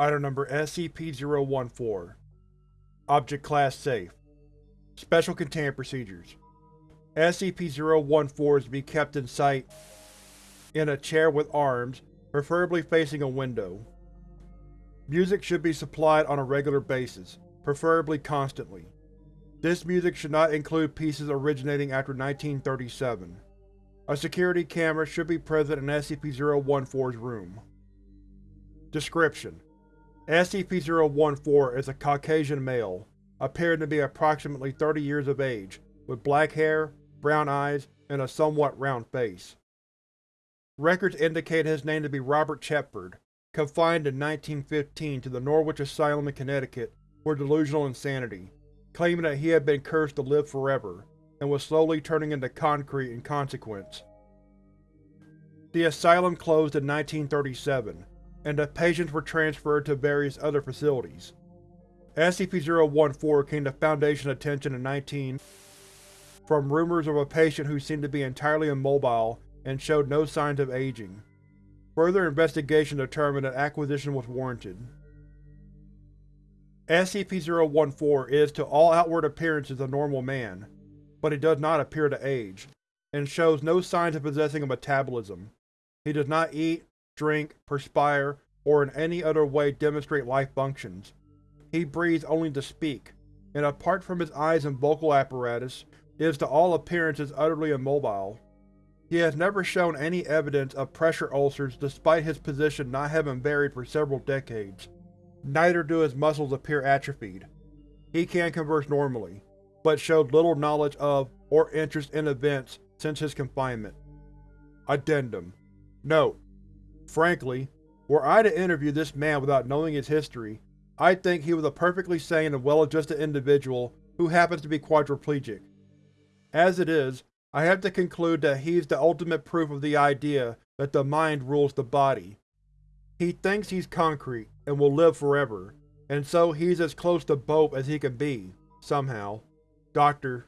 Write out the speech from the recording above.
Item Number SCP-014 Object Class Safe Special Containment Procedures SCP-014 is to be kept in sight in a chair with arms, preferably facing a window. Music should be supplied on a regular basis, preferably constantly. This music should not include pieces originating after 1937. A security camera should be present in SCP-014's room. Description: SCP-014 is a Caucasian male, appearing to be approximately 30 years of age, with black hair, brown eyes, and a somewhat round face. Records indicate his name to be Robert Chetford, confined in 1915 to the Norwich Asylum in Connecticut for delusional insanity, claiming that he had been cursed to live forever, and was slowly turning into concrete in consequence. The asylum closed in 1937, and the patients were transferred to various other facilities. SCP-014 came to Foundation attention in 19 from rumors of a patient who seemed to be entirely immobile and showed no signs of aging. Further investigation determined that acquisition was warranted. SCP-014 is to all outward appearances a normal man, but he does not appear to age, and shows no signs of possessing a metabolism. He does not eat, drink, perspire, or in any other way demonstrate life functions. He breathes only to speak, and apart from his eyes and vocal apparatus, is to all appearances utterly immobile. He has never shown any evidence of pressure ulcers despite his position not having varied for several decades. Neither do his muscles appear atrophied. He can converse normally, but showed little knowledge of or interest in events since his confinement. Addendum Note: Frankly, were I to interview this man without knowing his history, I'd think he was a perfectly sane and well-adjusted individual who happens to be quadriplegic. As it is, I have to conclude that he's the ultimate proof of the idea that the mind rules the body. He thinks he's concrete, and will live forever, and so he's as close to both as he can be, somehow. Dr.